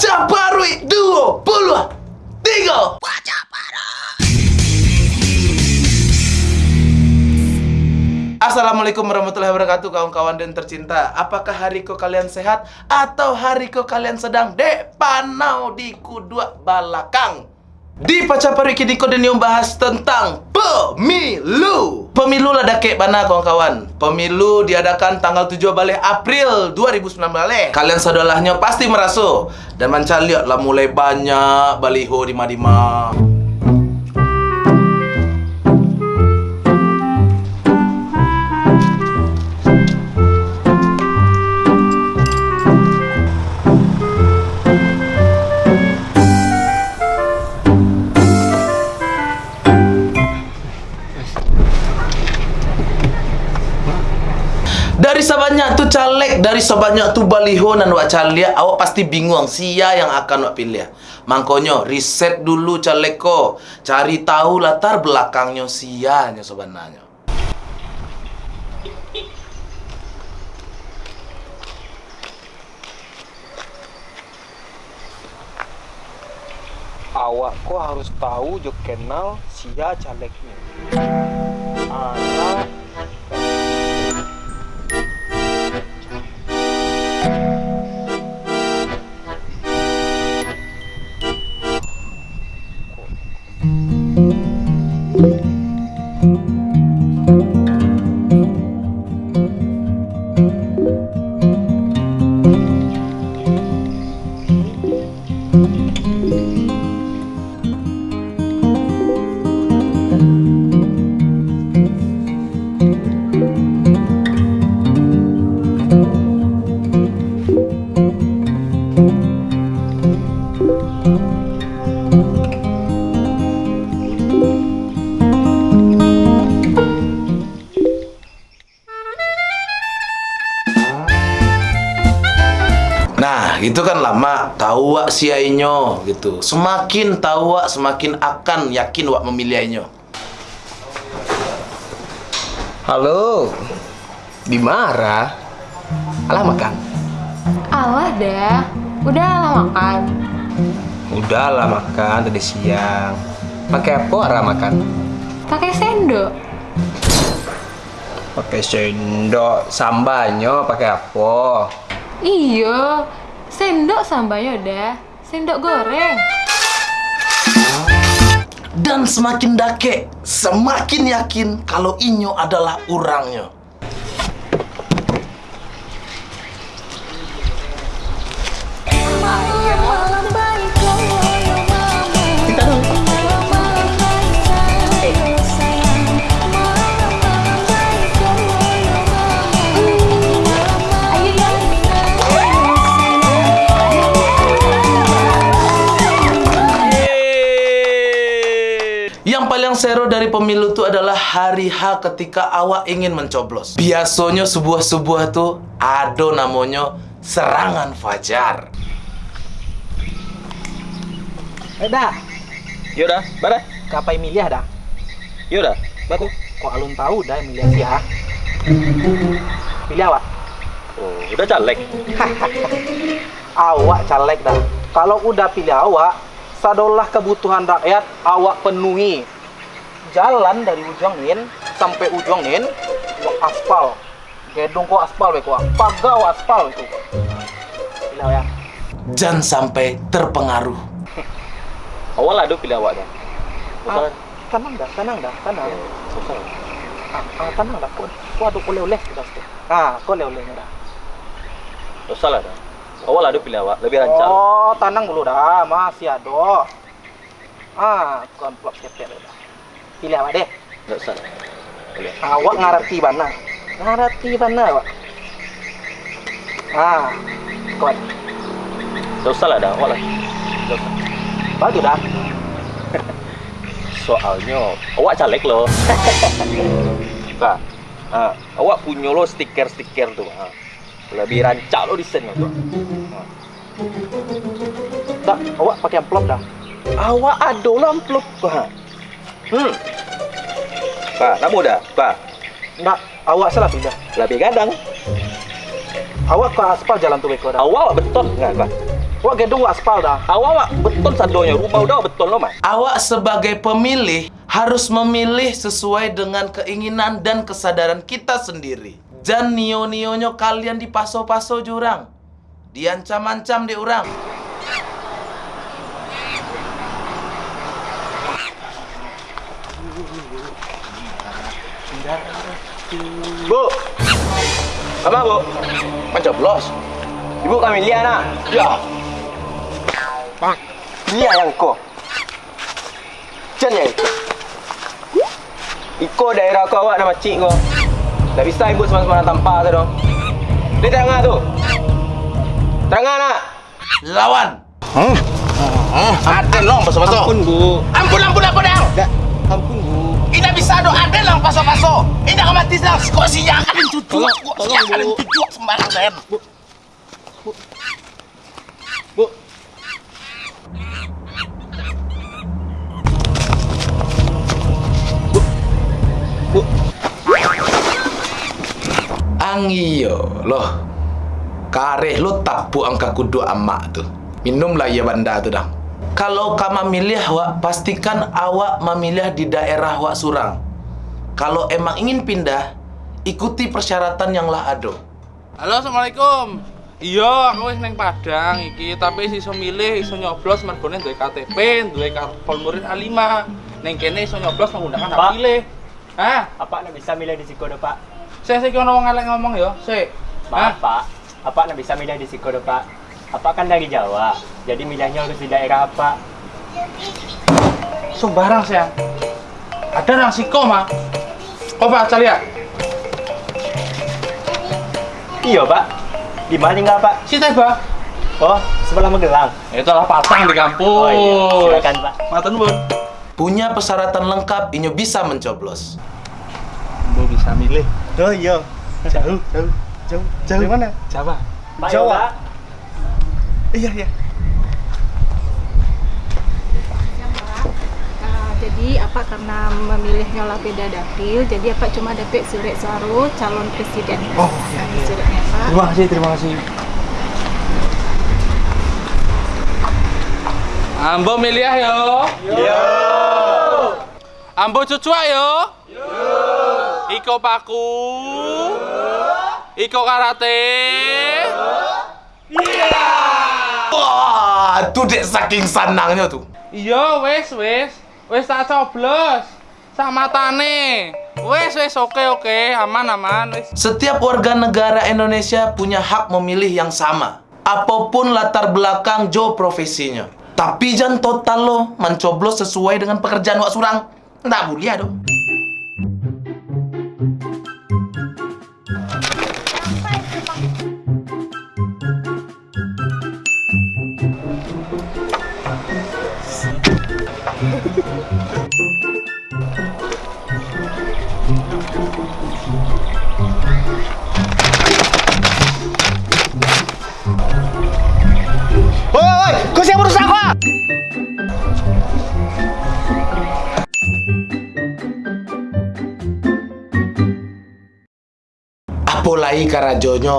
Baca Parui Duo Puluh Tiga. Assalamualaikum warahmatullahi wabarakatuh kawan-kawan dan tercinta. Apakah hari ko kalian sehat atau hari ko kalian sedang depanau di kudua balakang Di Pacaparu kini ko dan bahas tentang pemilu. Pemilu lah dakek mana kawan-kawan. Pemilu diadakan tanggal 7 balik April 2019 Kalian sadolahnya pasti merasa Dan mancan lihat lah mulai banyak baliho di Madima dari sebanyak tu baliho nan wak caleg, awak pasti bingung sia yang akan wak pilih. Mangkonyo riset dulu caleg ko, cari tahu latar belakangnya sianya sebenarnya. awak kok harus tahu jo kenal sia calegnya anak itu kan lama tahu wak siainyo gitu. Semakin tahu wak, semakin akan yakin wak memilihnya. halo. Dimarah alah makan. Alah dah, udah lah makan. udah lah makan tadi siang. Pakai apa arah makan? Pakai sendok. pakai sendok. Sambalnya pakai apa? Iya, sendok sambanya udah. Sendok goreng. Dan semakin dake, semakin yakin kalau inyo adalah orangnya. Yang paling seru dari pemilu itu adalah hari H ketika awak ingin mencoblos. Biasanya sebuah-sebuah tuh ada namanya serangan fajar. Eh dah, yaudah bare kapai milih dah. yaudah batu Kok alun tahu dah milih siapa? Pilih awak. oh udah caleg Awak caleg dah. Kalau udah pilih awak, sadolah kebutuhan rakyat awak penuhi. Jalan dari ujung nin sampai ujung nin kok aspal. Gedung kok aspal be kok. Pagau aspal itu. Pilih awak ya. Jangan sampai terpengaruh. awal ada pilih awak dah Ah, tenang dah, tenang dah, tenang. susah Ah, ah, tenang dah. Kau, kau ada oleh-oleh sudah. Ah, kau oleh-olehnya dah. susah lah dah awal ada pilih awak lebih lancar Oh, tenang dulu dah, masih ada. Ah, kau amplop cepet dah. Pilih awak deh. nggak usah boleh Awak ngarati mana? Ngarati mana awak? Ah, kau nggak usah lah dah awal lah Nggak usah. bagus dah. soalnya awak caleg loh nah, ah, awak punya lo stiker-stiker tuh ah. Lebih rancak lo desainnya tuh Ah. Dah, awak pakai amplop dah. awak ada lah amplop bah. hmm bah nak muda bah Nak, awak salah pilih. lebih gadang Awak ke aspal jalan tu beko dah. awak betul nggak bah Wak gedung wak aspal dah. Awak wak betul sadonya rumah udah betul lo mas. Awak sebagai pemilih harus memilih sesuai dengan keinginan dan kesadaran kita sendiri. Jangan nio-nionyo kalian dipaso-paso jurang. Diancam-ancam di orang. Bu, apa bu? Mencoblos. Ibu kami lihat nak. Ya, Ini yang ko. Jen ya itu. Iko daerah kau awak nama cik kau. Tak bisa ibu semana-semana tanpa tu dong. Dia terangah tu. Terangah nak. lawan. Ada long paso-paso. Ampun bu. Ampun, ampun, ampun, dang. Ampun bu. Ina bisa do ada lang paso-paso. Ina ka mati lang kok siya ka din cucu. Tolong, Kok tolong, siya ka din Bu. cucu sembarang saya. Angio loh. Kareh lo tapu angka kudu amak tu. Minumlah ya banda tu dah. Kalau kamu milih awak, pastikan awak memilih di daerah wak surang. Kalau emang ingin pindah, ikuti persyaratan yang lah ado. Halo, assalamualaikum. Iya, aku wis neng Padang iki, tapi iso milih, iso nyoblos mergone duwe KTP, duwe kartu murid A5. Neng kene iso nyoblos menggunakan hak Pak. pilih. Hah? Apa nak bisa milih di Sikodo, Pak? Saya sik ono wong elek ngomong ya, sik. Maaf, Pak. Apa nak bisa milih di Sikodo, Pak? Apa kan dari Jawa? Jadi milihnya harus di daerah apa? Sembarang sayang. Ada nang siko mah. Oh, Pak, cari ya. Iya, Pak. Di mana enggak, Pak? Si Teba. Oh, sebelah Magelang. Itulah patang di kampus. Oh iya, silakan, Pak. Matur nuwun. Punya persyaratan lengkap, inyo bisa mencoblos. Bisa milih. Oh iya. Jauh, jauh, jauh. Jauh mana? Jawa. Pak, Jawa. ya. Iya, iya. Jadi apa karena memilih nyola beda dapil, jadi apa cuma dapat surat suara calon presiden. Oh, iya, iya. Suratnya Pak. Terima kasih, terima kasih. Ambo milih ya, yo. Yo. Ambo cucu yo. Iko paku. Iko karate. Wah, tuh dek saking senangnya tuh. Iya, wes, wes. Wes tak coblos. Sak matane. Wes, wes, oke, oke. Aman, aman, wes. Setiap warga negara Indonesia punya hak memilih yang sama. Apa pun latar belakang jo profesinya. Tapi jangan total lo mencoblos sesuai dengan pekerjaan wak surang. Nggak boleh dong. Karajonyo.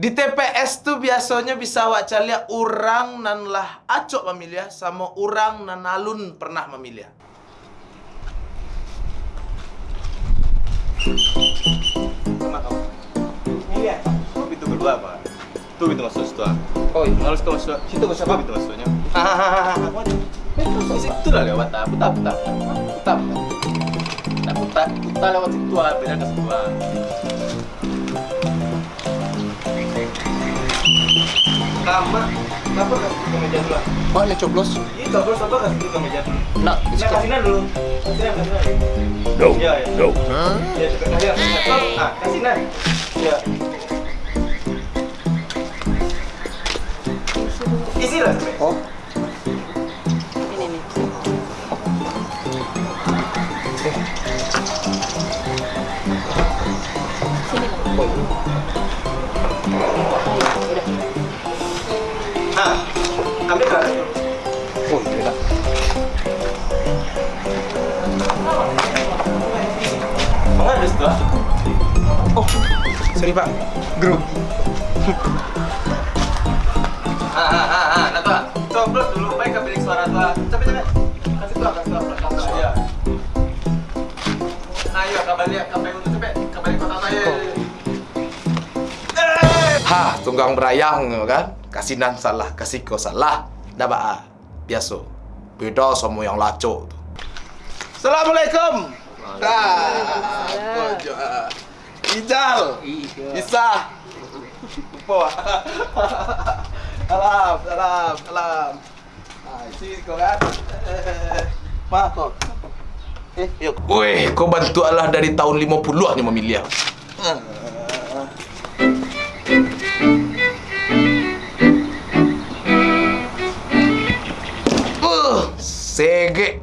Di TPS tuh biasanya bisa wak calia orang nan lah acok memilih sama orang nan alun pernah memilih. Pintu kedua apa? Tuh pintu masuk situ. ah. Oh, iya. Harus ke masuk. Situ masuk apa pintu masuknya? Hahaha. Di situ lah lewat ah. Putar, putar. Putar, putar. Putar, putar lewat situ ah. Beda ke situ ah. Kama, kenapa ke meja dulu? Oh, ya coblos. Ini coblos apa situ ke meja dulu? Nah, Nah, kasinan dulu. Kasinan, kasinan. No, ya, ya. no. Ya, coba. Ayo, ayo. Ah, kasinan. Ya. Isi lah. Oh. Ini pak. Grup. ah ah ah ah, nah dulu, baik ke bilik suara. Kasih kasih kasih ya, untuk kota saya. Hah, tunggang berayang kan? Kasinan salah, kasih kau salah. Dah ah, biasa. Beda sama yang laco tu. Assalamualaikum. Waalaikumsalam. Ijal. Bisa. Lupa. Salam, salam, salam. Ah, isi kau kan. Mak kau. Eh, yuk. Weh, kau bantu Allah dari tahun 50-an yang memilih. Uh, sege.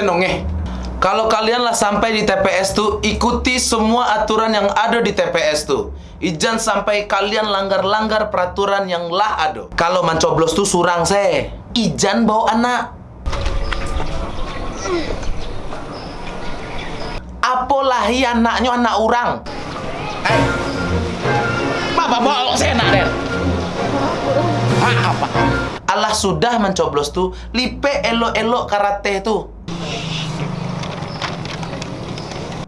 Mangko nongeh. Kalau kalian lah sampai di TPS tuh, ikuti semua aturan yang ada di TPS tuh. Ijan sampai kalian langgar-langgar peraturan yang lah ada. Kalau mencoblos tuh surang se. Ijan bawa anak. Apolahi anaknya anak orang. Eh. Apa bawa saya nak Den? Apa? Allah sudah mencoblos tuh, lipe elo-elo karate tuh.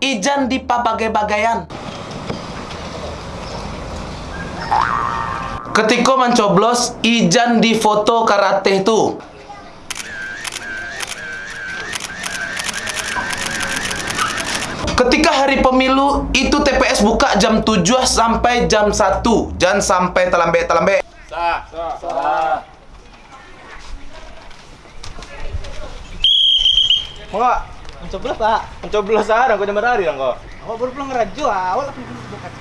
Ijan di pabagai-bagaian. Ketika mencoblos, Ijan di foto karate tuh. Ketika hari pemilu, itu TPS buka jam 7 sampai jam 1. Jangan sampai telambe-telambe. Sah. Sah. Enggak, mencoblos pak. Mencoblos ada, kau jambar hari dong kau. Oh, baru pulang ngerajo awal tapi bukan.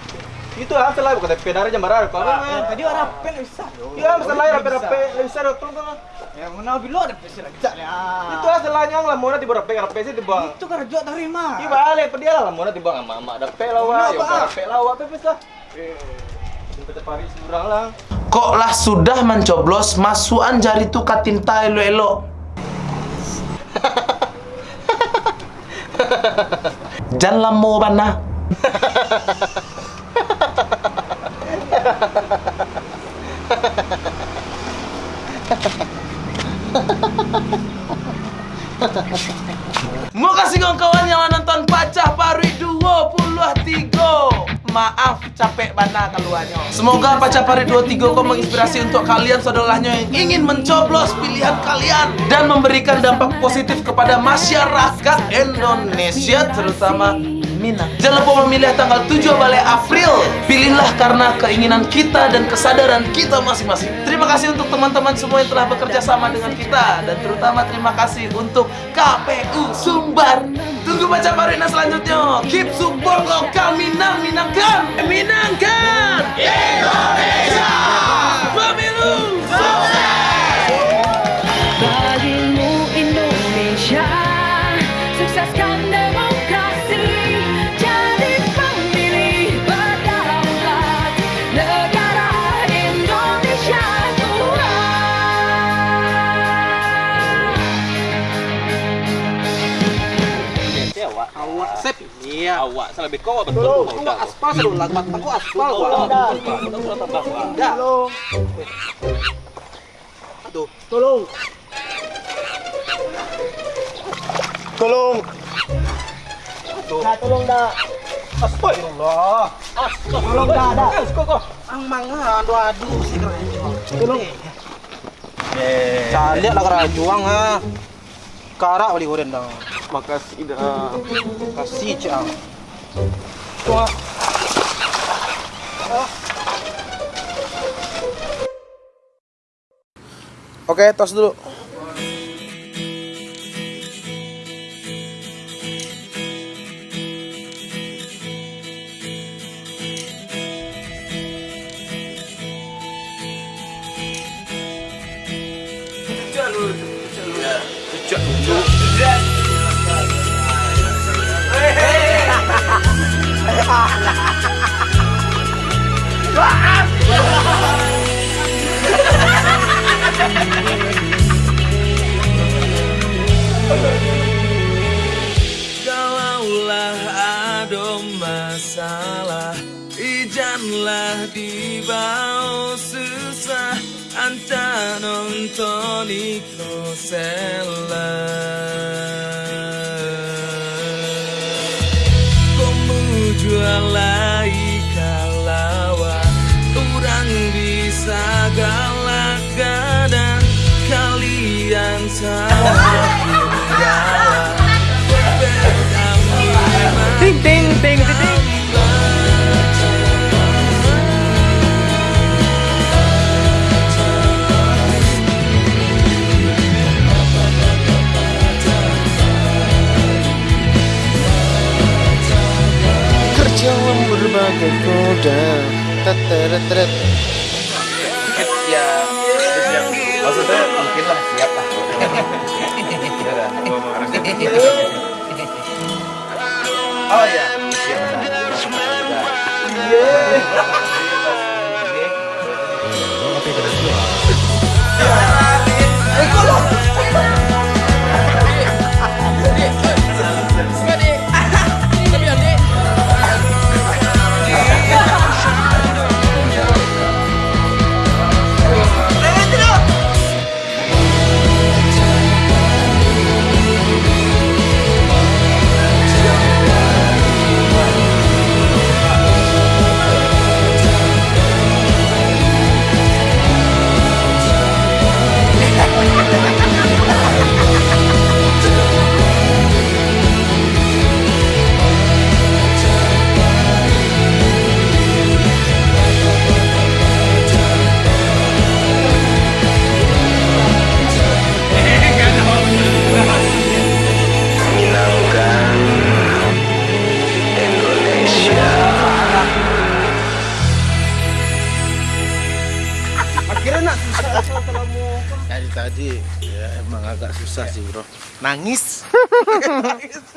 Itu lah, setelah bukan TP dari jambar hari kau. Tadi orang pen bisa. Iya, masalah rapi-rapi, bisa dong, tolong tolong. Ya mana bilo ada pesi raja ya. Itu lah selanya lah, mau nanti rapi rapi sih dibuang. Itu kan rajo terima. Iya balik, dia lah, mau nanti dibuang sama lah, lah, wah, pepes lah. Kita pari surang lah. Kok lah sudah mencoblos, masukan jari tu katinta elo-elo. Jangan lamo bana. Maaf capek bana keluarnya. Semoga Pacah Pari 23 kau menginspirasi untuk kalian saudaranya yang ingin mencoblos pilihan kalian Dan memberikan dampak positif kepada masyarakat Indonesia terutama Minang. Jangan lupa memilih tanggal 7 Balai April. Pilihlah karena keinginan kita dan kesadaran kita masing-masing. Terima kasih untuk teman-teman semua yang telah bekerja sama dengan kita dan terutama terima kasih untuk KPU Sumbar. Tunggu baca Marina selanjutnya. Keep support lokal Minang Minangkan. Minangkan Indonesia. Pemilu sukses. Awak salah beko betul. Tolong, awak aspal sedul lah, aku aspal. Aduh, tolong. Tolong. Nah, tolong dah. Astagfirullah. Tolong dah, dah. Ang manga aduh aduh sih Tolong. Cari lah kerajuang ha. Kara balik goren dah. Makasih dah. Kasih cang. Oke, tos dulu. Lelah di bawah susah. Anta nonton ikro Komu jual kalawa Orang bisa galak gadang Kalian salah berbagai koda. Teteret Ya, maksudnya mungkin lah siap lah. Oh ya, Tadi